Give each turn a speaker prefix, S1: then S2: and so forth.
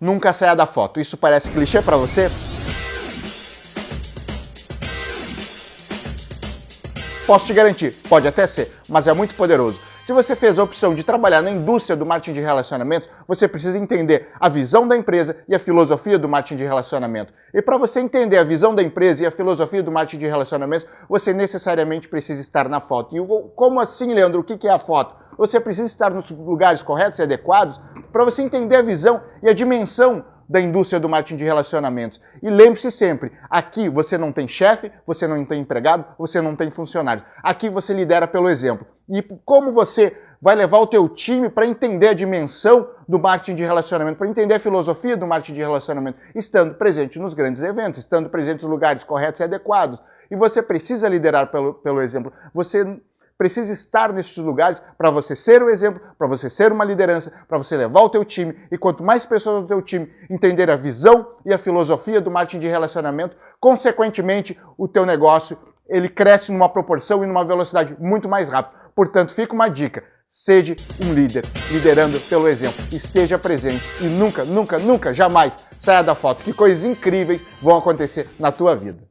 S1: Nunca saia da foto. Isso parece clichê para você? Posso te garantir, pode até ser, mas é muito poderoso. Se você fez a opção de trabalhar na indústria do marketing de relacionamentos, você precisa entender a visão da empresa e a filosofia do marketing de relacionamento. E para você entender a visão da empresa e a filosofia do marketing de relacionamentos, você necessariamente precisa estar na foto. E como assim, Leandro? O que é a foto? Você precisa estar nos lugares corretos e adequados para você entender a visão e a dimensão da indústria do marketing de relacionamentos. E lembre-se sempre, aqui você não tem chefe, você não tem empregado, você não tem funcionário. Aqui você lidera pelo exemplo. E como você vai levar o teu time para entender a dimensão do marketing de relacionamento, para entender a filosofia do marketing de relacionamento, estando presente nos grandes eventos, estando presente nos lugares corretos e adequados. E você precisa liderar pelo, pelo exemplo. Você precisa estar nesses lugares para você ser o exemplo, para você ser uma liderança, para você levar o teu time. E quanto mais pessoas do teu time entender a visão e a filosofia do marketing de relacionamento, consequentemente o teu negócio ele cresce numa proporção e numa velocidade muito mais rápida. Portanto, fica uma dica. Seja um líder, liderando pelo exemplo. Esteja presente e nunca, nunca, nunca, jamais saia da foto. Que coisas incríveis vão acontecer na tua vida.